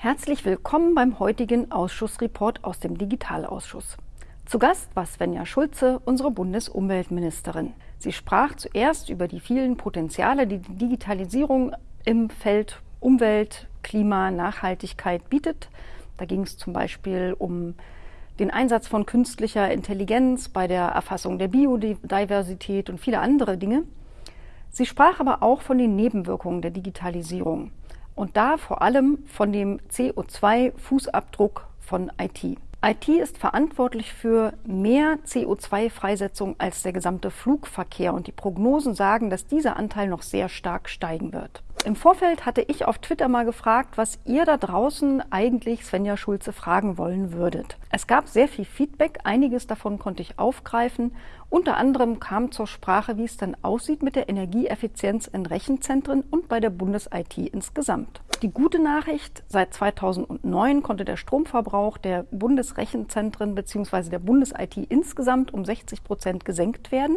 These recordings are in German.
Herzlich willkommen beim heutigen Ausschussreport aus dem Digitalausschuss. Zu Gast war Svenja Schulze, unsere Bundesumweltministerin. Sie sprach zuerst über die vielen Potenziale, die die Digitalisierung im Feld Umwelt, Klima, Nachhaltigkeit bietet. Da ging es zum Beispiel um den Einsatz von künstlicher Intelligenz bei der Erfassung der Biodiversität und viele andere Dinge. Sie sprach aber auch von den Nebenwirkungen der Digitalisierung und da vor allem von dem CO2-Fußabdruck von IT. IT ist verantwortlich für mehr CO2-Freisetzung als der gesamte Flugverkehr und die Prognosen sagen, dass dieser Anteil noch sehr stark steigen wird. Im Vorfeld hatte ich auf Twitter mal gefragt, was ihr da draußen eigentlich Svenja Schulze fragen wollen würdet. Es gab sehr viel Feedback, einiges davon konnte ich aufgreifen. Unter anderem kam zur Sprache, wie es dann aussieht mit der Energieeffizienz in Rechenzentren und bei der Bundes-IT insgesamt. Die gute Nachricht, seit 2009 konnte der Stromverbrauch der Bundesrechenzentren bzw. der Bundes-IT insgesamt um 60 Prozent gesenkt werden.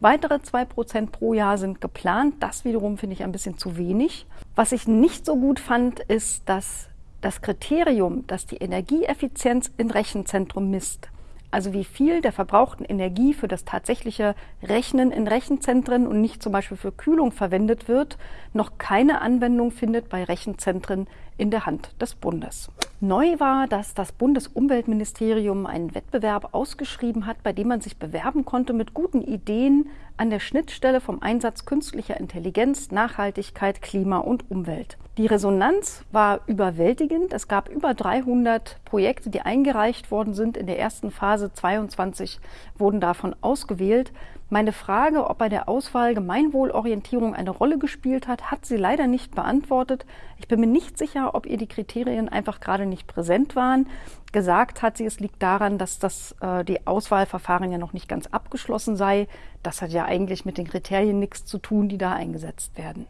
Weitere 2% pro Jahr sind geplant. Das wiederum finde ich ein bisschen zu wenig. Was ich nicht so gut fand, ist, dass das Kriterium, das die Energieeffizienz in Rechenzentrum misst, also wie viel der verbrauchten Energie für das tatsächliche Rechnen in Rechenzentren und nicht zum Beispiel für Kühlung verwendet wird, noch keine Anwendung findet bei Rechenzentren in der Hand des Bundes. Neu war, dass das Bundesumweltministerium einen Wettbewerb ausgeschrieben hat, bei dem man sich bewerben konnte mit guten Ideen an der Schnittstelle vom Einsatz künstlicher Intelligenz, Nachhaltigkeit, Klima und Umwelt. Die Resonanz war überwältigend. Es gab über 300 Projekte, die eingereicht worden sind. In der ersten Phase 22 wurden davon ausgewählt. Meine Frage, ob bei der Auswahl Gemeinwohlorientierung eine Rolle gespielt hat, hat sie leider nicht beantwortet. Ich bin mir nicht sicher, ob ihr die Kriterien einfach gerade nicht präsent waren. Gesagt hat sie, es liegt daran, dass das, äh, die Auswahlverfahren ja noch nicht ganz abgeschlossen sei. Das hat ja eigentlich mit den Kriterien nichts zu tun, die da eingesetzt werden.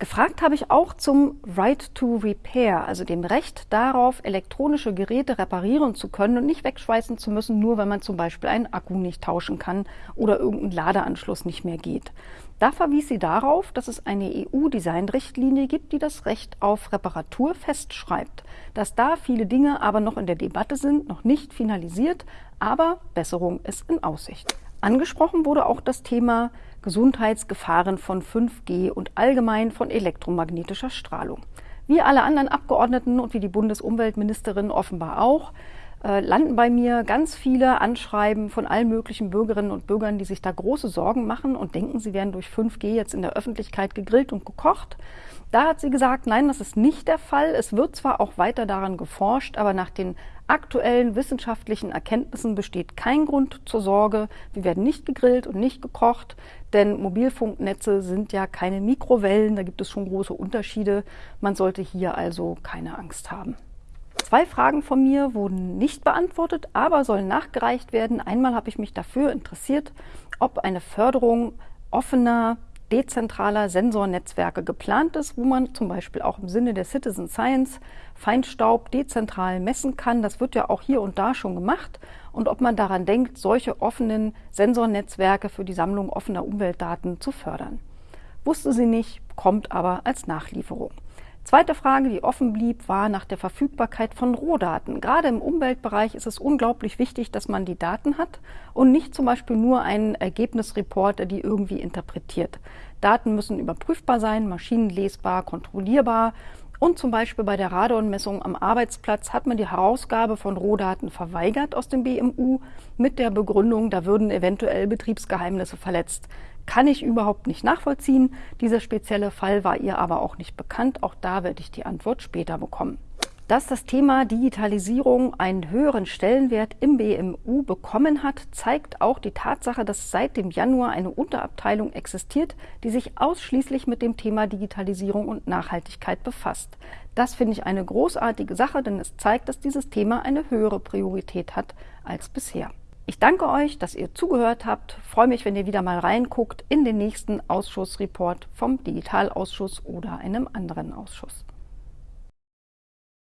Gefragt habe ich auch zum Right to Repair, also dem Recht darauf, elektronische Geräte reparieren zu können und nicht wegschweißen zu müssen, nur wenn man zum Beispiel einen Akku nicht tauschen kann oder irgendein Ladeanschluss nicht mehr geht. Da verwies sie darauf, dass es eine EU-Design-Richtlinie gibt, die das Recht auf Reparatur festschreibt. Dass da viele Dinge aber noch in der Debatte sind, noch nicht finalisiert, aber Besserung ist in Aussicht. Angesprochen wurde auch das Thema Gesundheitsgefahren von 5G und allgemein von elektromagnetischer Strahlung. Wie alle anderen Abgeordneten und wie die Bundesumweltministerin offenbar auch, äh, landen bei mir ganz viele Anschreiben von allen möglichen Bürgerinnen und Bürgern, die sich da große Sorgen machen und denken, sie werden durch 5G jetzt in der Öffentlichkeit gegrillt und gekocht. Da hat sie gesagt, nein, das ist nicht der Fall. Es wird zwar auch weiter daran geforscht, aber nach den aktuellen wissenschaftlichen Erkenntnissen besteht kein Grund zur Sorge. Wir werden nicht gegrillt und nicht gekocht, denn Mobilfunknetze sind ja keine Mikrowellen, da gibt es schon große Unterschiede. Man sollte hier also keine Angst haben. Zwei Fragen von mir wurden nicht beantwortet, aber sollen nachgereicht werden. Einmal habe ich mich dafür interessiert, ob eine Förderung offener, dezentraler Sensornetzwerke geplant ist, wo man zum Beispiel auch im Sinne der Citizen Science Feinstaub dezentral messen kann. Das wird ja auch hier und da schon gemacht. Und ob man daran denkt, solche offenen Sensornetzwerke für die Sammlung offener Umweltdaten zu fördern. Wusste sie nicht, kommt aber als Nachlieferung. Zweite Frage, die offen blieb, war nach der Verfügbarkeit von Rohdaten. Gerade im Umweltbereich ist es unglaublich wichtig, dass man die Daten hat und nicht zum Beispiel nur einen Ergebnisreport, der die irgendwie interpretiert. Daten müssen überprüfbar sein, maschinenlesbar, kontrollierbar. Und zum Beispiel bei der Radonmessung am Arbeitsplatz hat man die Herausgabe von Rohdaten verweigert aus dem BMU mit der Begründung, da würden eventuell Betriebsgeheimnisse verletzt. Kann ich überhaupt nicht nachvollziehen. Dieser spezielle Fall war ihr aber auch nicht bekannt. Auch da werde ich die Antwort später bekommen. Dass das Thema Digitalisierung einen höheren Stellenwert im BMU bekommen hat, zeigt auch die Tatsache, dass seit dem Januar eine Unterabteilung existiert, die sich ausschließlich mit dem Thema Digitalisierung und Nachhaltigkeit befasst. Das finde ich eine großartige Sache, denn es zeigt, dass dieses Thema eine höhere Priorität hat als bisher. Ich danke euch, dass ihr zugehört habt. Freue mich, wenn ihr wieder mal reinguckt in den nächsten Ausschussreport vom Digitalausschuss oder einem anderen Ausschuss.